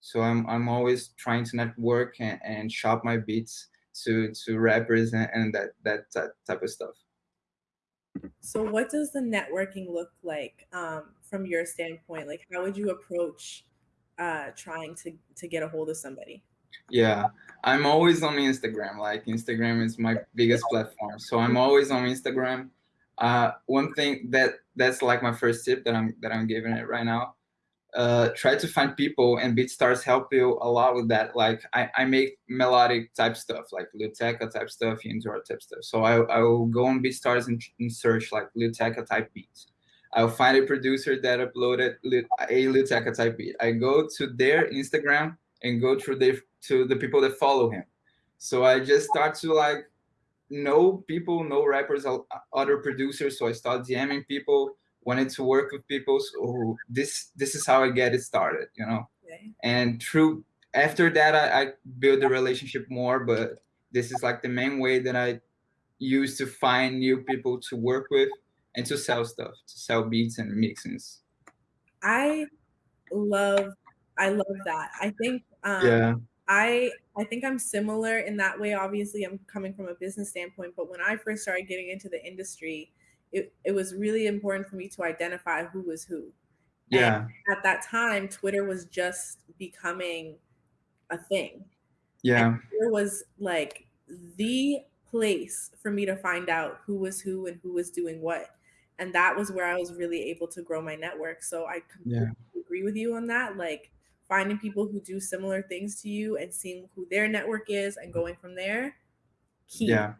So I'm I'm always trying to network and, and shop my beats to to rappers and, and that that type of stuff. So what does the networking look like um, from your standpoint? Like, how would you approach uh, trying to to get a hold of somebody? Yeah, I'm always on Instagram. Like Instagram is my biggest platform, so I'm always on Instagram. Uh, one thing that that's like my first tip that I'm that I'm giving it right now uh, try to find people and BeatStars help you a lot with that. Like I, I make melodic type stuff, like Lil Tecca type stuff, Yandora type stuff. So I, I will go on BeatStars and, and search like Lil Tecca type beats. I'll find a producer that uploaded a Lil Tecca type beat. I go to their Instagram and go through the to the people that follow him. So I just start to like know people, know rappers, other producers. So I start DMing people wanted to work with people. So this this is how I get it started, you know. Okay. And through after that, I, I build the relationship more. But this is like the main way that I use to find new people to work with and to sell stuff, to sell beats and mixings. I love I love that. I think um, yeah. I I think I'm similar in that way. Obviously, I'm coming from a business standpoint, but when I first started getting into the industry, it, it was really important for me to identify who was who. Yeah. And at that time, Twitter was just becoming a thing. Yeah. It was like the place for me to find out who was who and who was doing what. And that was where I was really able to grow my network. So I completely yeah. agree with you on that. Like finding people who do similar things to you and seeing who their network is and going from there. Key. Yeah